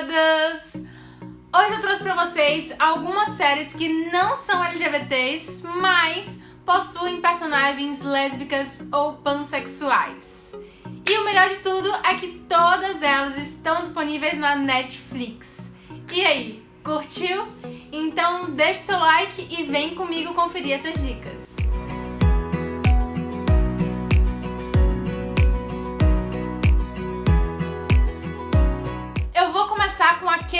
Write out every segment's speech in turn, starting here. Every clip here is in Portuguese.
todas! Hoje eu trouxe pra vocês algumas séries que não são LGBTs, mas possuem personagens lésbicas ou pansexuais. E o melhor de tudo é que todas elas estão disponíveis na Netflix. E aí, curtiu? Então deixe seu like e vem comigo conferir essas dicas.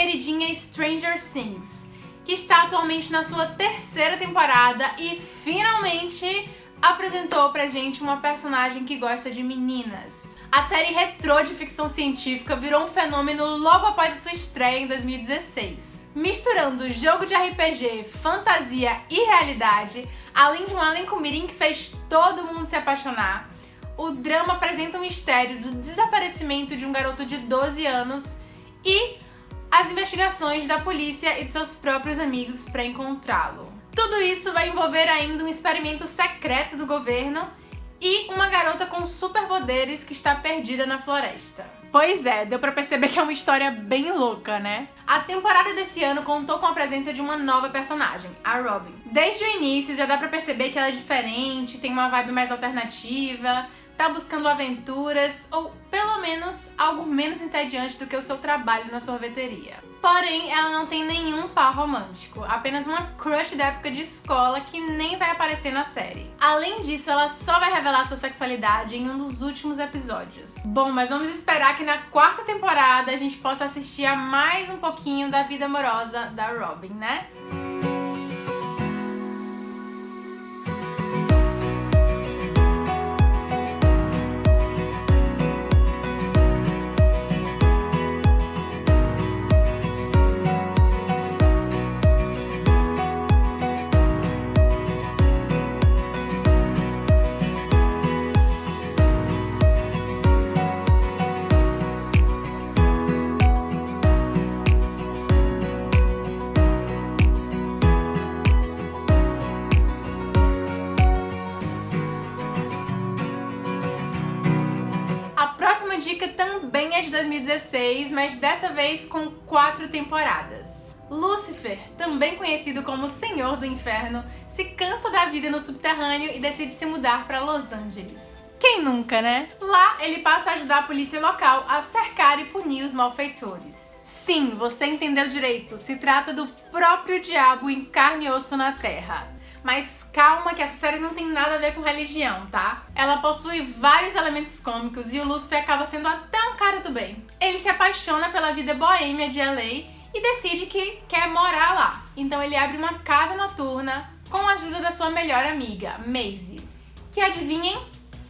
Queridinha Stranger Things, que está atualmente na sua terceira temporada e finalmente apresentou pra gente uma personagem que gosta de meninas. A série retrô de ficção científica virou um fenômeno logo após a sua estreia em 2016. Misturando jogo de RPG, fantasia e realidade, além de um elenco mirim que fez todo mundo se apaixonar, o drama apresenta o mistério do desaparecimento de um garoto de 12 anos e as investigações da polícia e de seus próprios amigos para encontrá-lo. Tudo isso vai envolver ainda um experimento secreto do governo e uma garota com superpoderes que está perdida na floresta. Pois é, deu pra perceber que é uma história bem louca, né? A temporada desse ano contou com a presença de uma nova personagem, a Robin. Desde o início já dá pra perceber que ela é diferente, tem uma vibe mais alternativa, tá buscando aventuras ou pelo menos algo menos entediante do que o seu trabalho na sorveteria. Porém, ela não tem nenhum par romântico, apenas uma crush da época de escola que nem vai aparecer na série. Além disso, ela só vai revelar sua sexualidade em um dos últimos episódios. Bom, mas vamos esperar que na quarta temporada a gente possa assistir a mais um pouquinho da vida amorosa da Robin, né? 2016, mas dessa vez com quatro temporadas. Lúcifer, também conhecido como Senhor do Inferno, se cansa da vida no subterrâneo e decide se mudar para Los Angeles. Quem nunca, né? Lá, ele passa a ajudar a polícia local a cercar e punir os malfeitores. Sim, você entendeu direito, se trata do próprio diabo em carne e osso na Terra. Mas calma que essa série não tem nada a ver com religião, tá? Ela possui vários elementos cômicos e o Lúcifer acaba sendo até um cara do bem. Ele se apaixona pela vida boêmia de LA e decide que quer morar lá. Então ele abre uma casa noturna com a ajuda da sua melhor amiga, Maisie. Que adivinhem?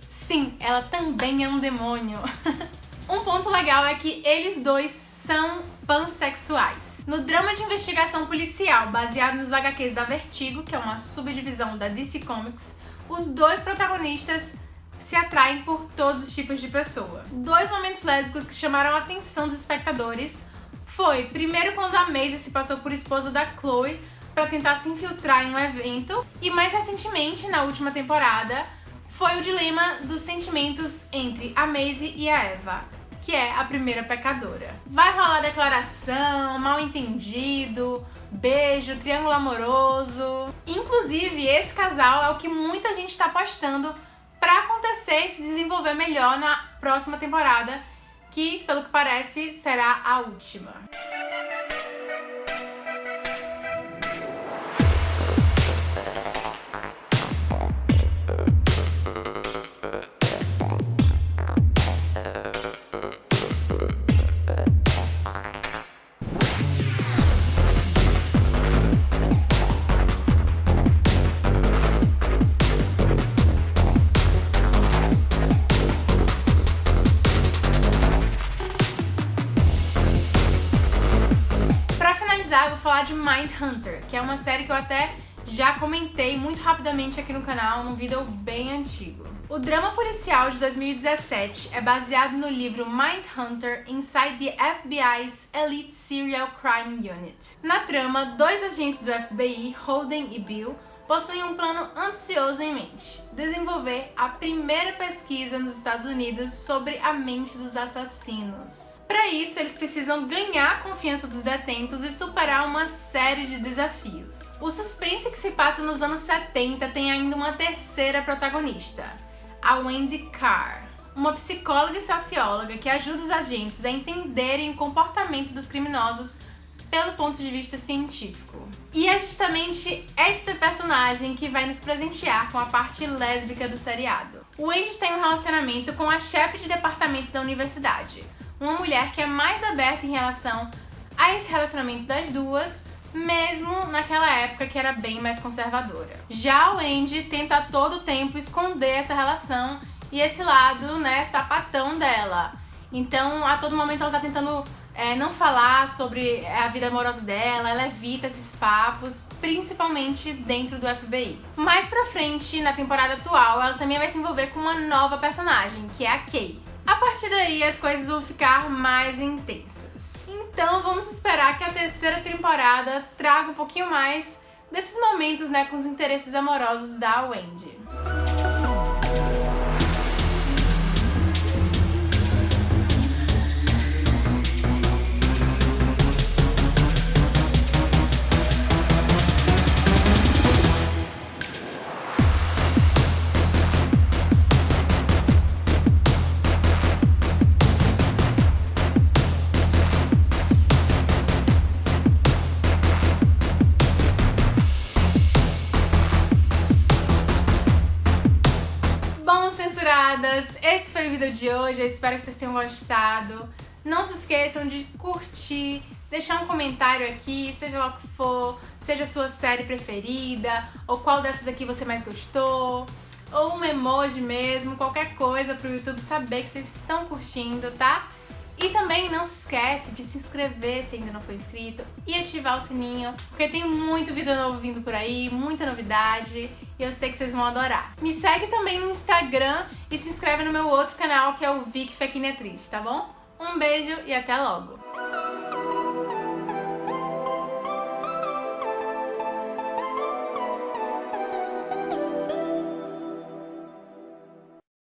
Sim, ela também é um demônio. um ponto legal é que eles dois são pansexuais. No drama de investigação policial baseado nos HQs da Vertigo, que é uma subdivisão da DC Comics, os dois protagonistas se atraem por todos os tipos de pessoa. Dois momentos lésbicos que chamaram a atenção dos espectadores foi, primeiro quando a Maisie se passou por esposa da Chloe para tentar se infiltrar em um evento, e mais recentemente, na última temporada, foi o dilema dos sentimentos entre a Maisie e a Eva que é a primeira pecadora. Vai rolar declaração, mal entendido, beijo, triângulo amoroso. Inclusive, esse casal é o que muita gente está apostando para acontecer e se desenvolver melhor na próxima temporada, que, pelo que parece, será a última. Falar de Mindhunter, que é uma série que eu até já comentei muito rapidamente aqui no canal, num vídeo bem antigo. O drama policial de 2017 é baseado no livro Mindhunter Inside the FBI's Elite Serial Crime Unit. Na trama, dois agentes do FBI, Holden e Bill, possuem um plano ambicioso em mente: desenvolver a primeira pesquisa nos Estados Unidos sobre a mente dos assassinos. Para isso, eles precisam ganhar a confiança dos detentos e superar uma série de desafios. O suspense que se passa nos anos 70 tem ainda uma terceira protagonista, a Wendy Carr uma psicóloga e socióloga que ajuda os agentes a entenderem o comportamento dos criminosos pelo ponto de vista científico. E é justamente esta personagem que vai nos presentear com a parte lésbica do seriado. O Andy tem um relacionamento com a chefe de departamento da universidade, uma mulher que é mais aberta em relação a esse relacionamento das duas, mesmo naquela época que era bem mais conservadora. Já o Andy tenta a todo tempo esconder essa relação e esse lado, né, sapatão dela. Então, a todo momento ela tá tentando é, não falar sobre a vida amorosa dela, ela evita esses papos, principalmente dentro do FBI. Mais pra frente, na temporada atual, ela também vai se envolver com uma nova personagem, que é a Kay. A partir daí, as coisas vão ficar mais intensas. Então, vamos esperar que a terceira temporada traga um pouquinho mais desses momentos, né, com os interesses amorosos da Wendy. Esse foi o vídeo de hoje, eu espero que vocês tenham gostado. Não se esqueçam de curtir, deixar um comentário aqui, seja lá o que for, seja a sua série preferida, ou qual dessas aqui você mais gostou, ou um emoji mesmo, qualquer coisa para o YouTube saber que vocês estão curtindo, tá? E também não se esquece de se inscrever se ainda não for inscrito e ativar o sininho, porque tem muito vídeo novo vindo por aí, muita novidade e eu sei que vocês vão adorar. Me segue também no Instagram e se inscreve no meu outro canal que é o Vic Fequinetriz, tá bom? Um beijo e até logo!